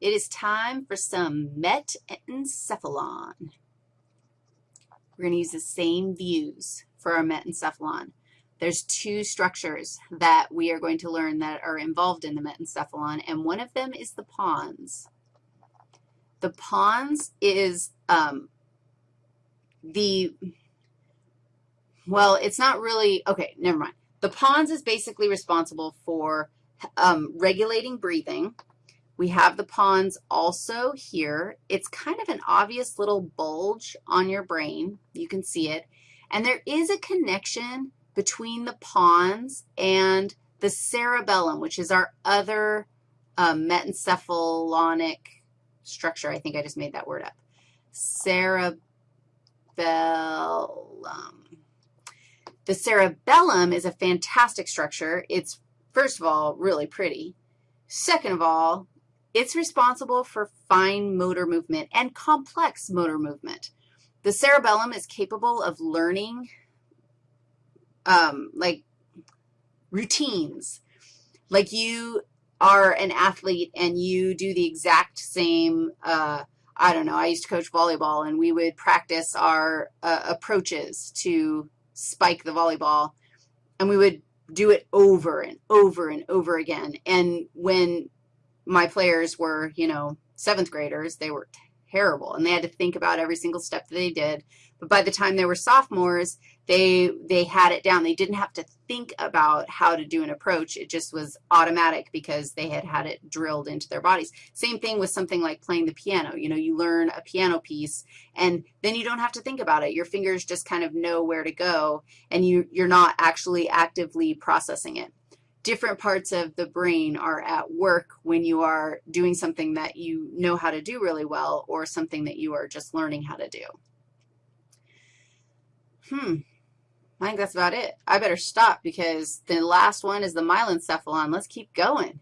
it is time for some metencephalon. We're going to use the same views for our metencephalon. There's two structures that we are going to learn that are involved in the metencephalon, and one of them is the pons. The pons is um, the, well, it's not really, okay, never mind. The pons is basically responsible for um, regulating breathing. We have the pons also here. It's kind of an obvious little bulge on your brain. You can see it. And there is a connection between the pons and the cerebellum, which is our other um, metencephalonic structure. I think I just made that word up. Cerebellum. The cerebellum is a fantastic structure. It's, first of all, really pretty. Second of all, it's responsible for fine motor movement and complex motor movement. The cerebellum is capable of learning, um, like, routines. Like you are an athlete and you do the exact same, uh, I don't know, I used to coach volleyball, and we would practice our uh, approaches to spike the volleyball, and we would do it over and over and over again. And when my players were, you know, seventh graders, they were terrible, and they had to think about every single step that they did. But by the time they were sophomores, they, they had it down. They didn't have to think about how to do an approach. It just was automatic because they had had it drilled into their bodies. Same thing with something like playing the piano. You know, you learn a piano piece, and then you don't have to think about it. Your fingers just kind of know where to go, and you, you're not actually actively processing it different parts of the brain are at work when you are doing something that you know how to do really well or something that you are just learning how to do. Hmm, I think that's about it. I better stop because the last one is the myelencephalon. Let's keep going.